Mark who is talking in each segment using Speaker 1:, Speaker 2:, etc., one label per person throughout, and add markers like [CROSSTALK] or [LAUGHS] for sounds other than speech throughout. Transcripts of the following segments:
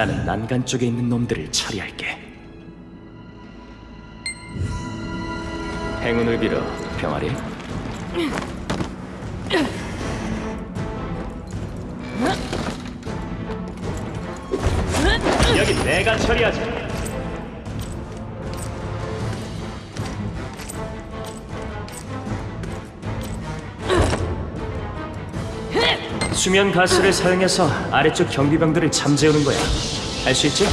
Speaker 1: 나는 난간 쪽에 있는 놈들을 처리할게. 행운을 빌어, 병아리. 여기 내가 처리하지. 수면 가스를 사용해서 아래쪽 경비병들을 잠재우는 거야. 할수 있지?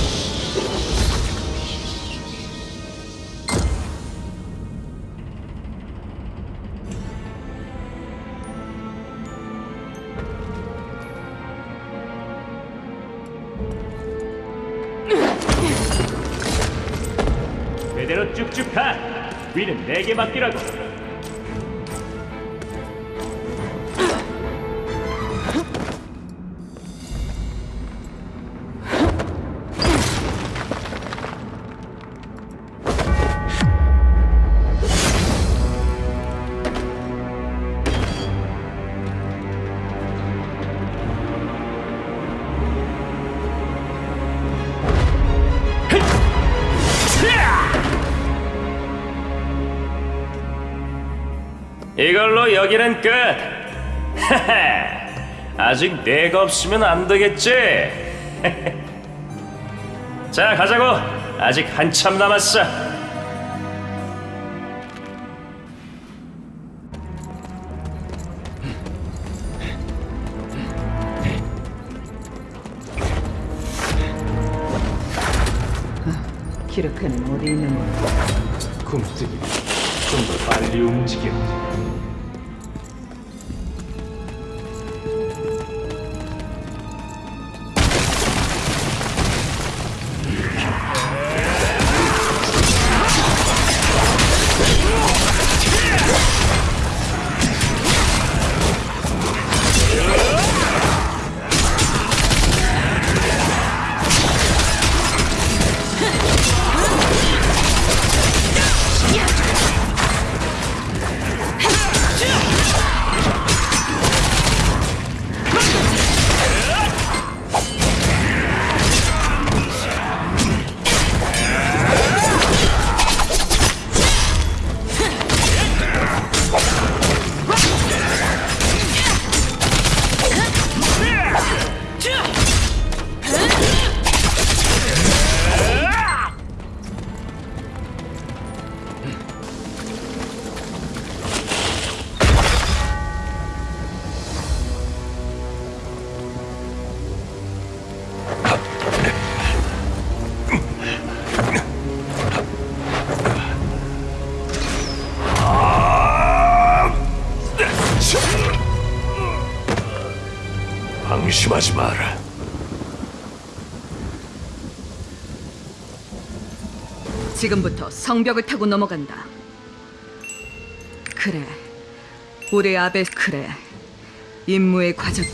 Speaker 1: 그대로 쭉쭉 가. 위는 내게 맡기라고. 이걸로 여기는 끝. [LAUGHS] 아직 내가 없으면 안 되겠지. [LAUGHS] 자, 가자고. 아직 한참 남았어.
Speaker 2: 키르크는 어디 있는 거야?
Speaker 1: 굶뜨기. 좀 더 빨리 움직여.
Speaker 3: 방심하지 마라.
Speaker 2: 지금부터 성벽을 타고 넘어간다. 그래, 우리 아베 그래. 임무의 과정.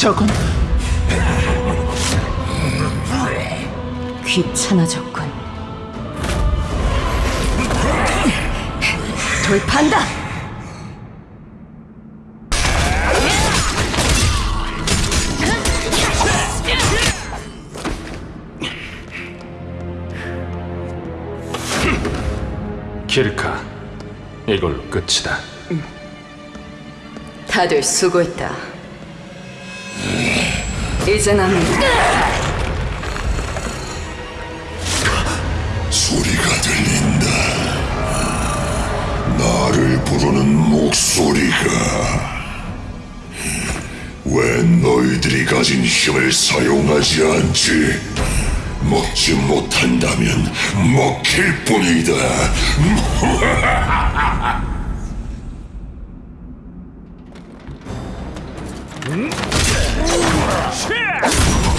Speaker 1: 저건
Speaker 2: 귀찮아졌군 돌판다!
Speaker 4: 키르카, 이걸로 끝이다.
Speaker 2: 다들 수고했다. 이제 남은
Speaker 3: 소리가 들린다. 나를 부르는 목소리가. 왜 너희들이 가진 힘을 사용하지 않지? 먹지 못한다면 먹힐 뿐이다. 너 희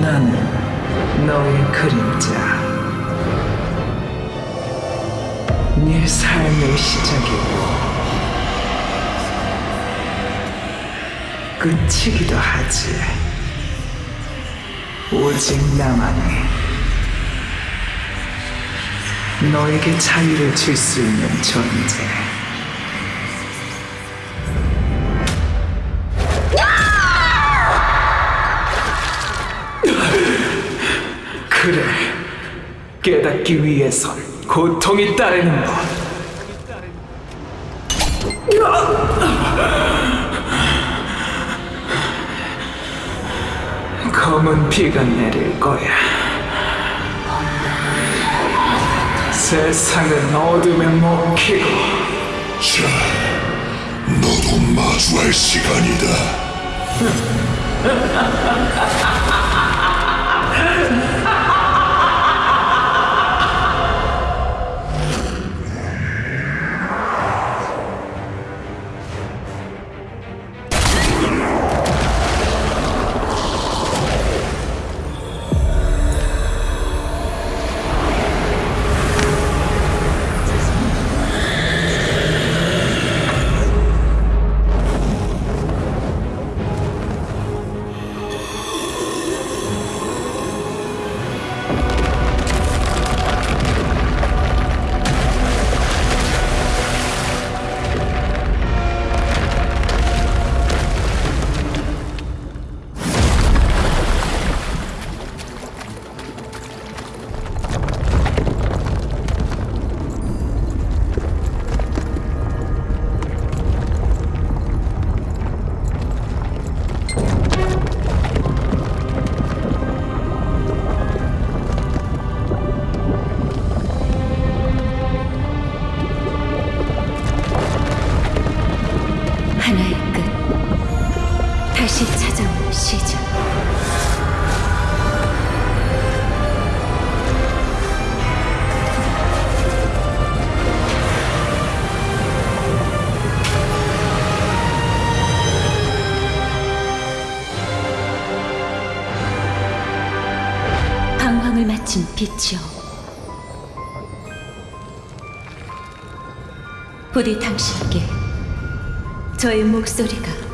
Speaker 5: 나는 너의 그림자. 네 삶의 시작이고 끝이기도 하지. 오직 나만이 너에게 자유를 줄 수 있는 존재. 그래, 깨닫기 위해선 고통이 따르는 법. 검은 비가 내릴 거야. 세상은 어둠에 먹히고
Speaker 3: 자, 너도 마주할 시간이다. [LAUGHS]
Speaker 6: 빛이요. 부디 당신께 저의 목소리가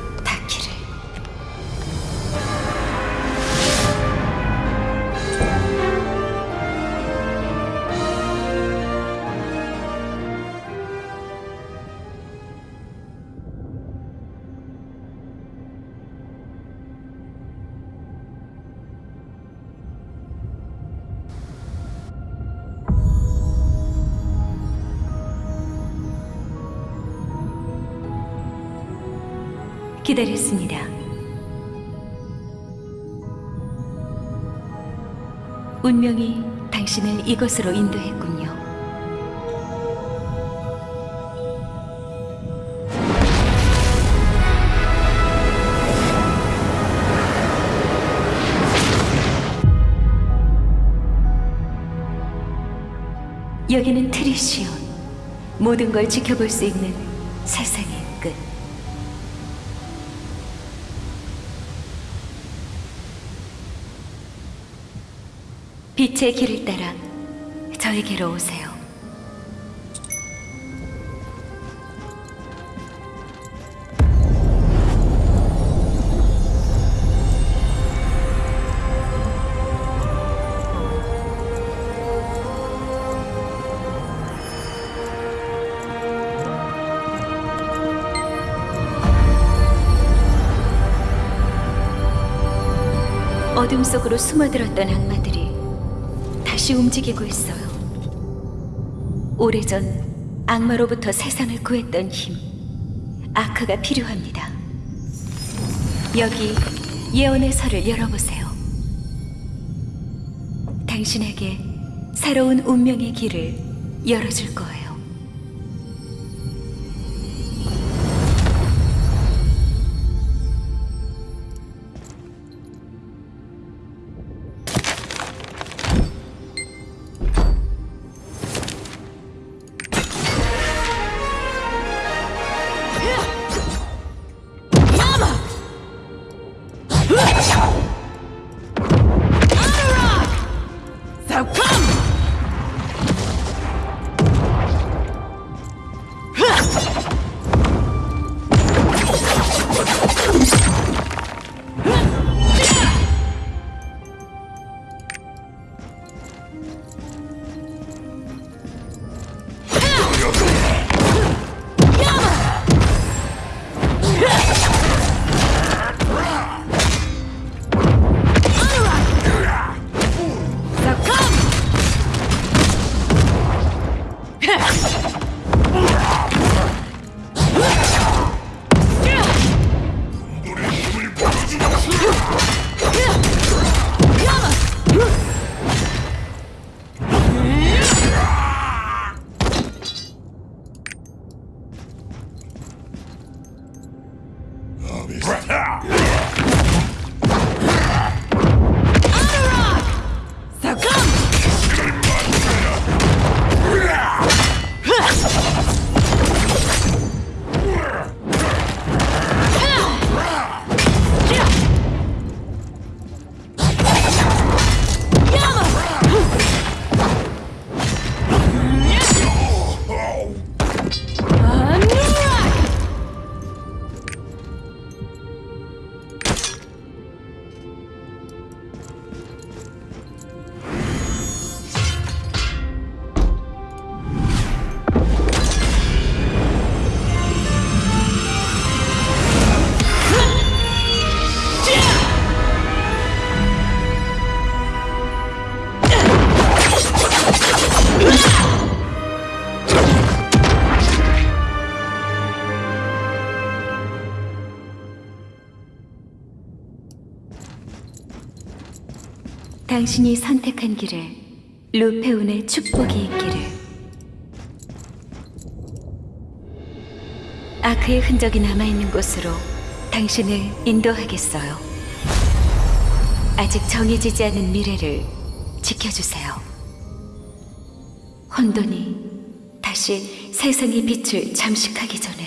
Speaker 6: 기다렸습니다. 운명이 당신을 이곳으로 인도했군요. 여기는 트리시온. 모든 걸 지켜볼 수 있는 세상의 빛의 길을 따라 저에게로 오세요. 어둠 속으로 숨어들었던 악마들이 다시 움직이고 있어요. 오래전 악마로부터 세상을 구했던 힘, 아크가 필요합니다. 여기 예언의 설을 열어보세요. 당신에게 새로운 운명의 길을 열어줄 거예요. this. 당신이 선택한 길에 루페온의 축복이 있기를. 아크의 흔적이 남아있는 곳으로 당신을 인도하겠어요. 아직 정해지지 않은 미래를 지켜주세요. 혼돈이 다시 세상의 빛을 잠식하기 전에.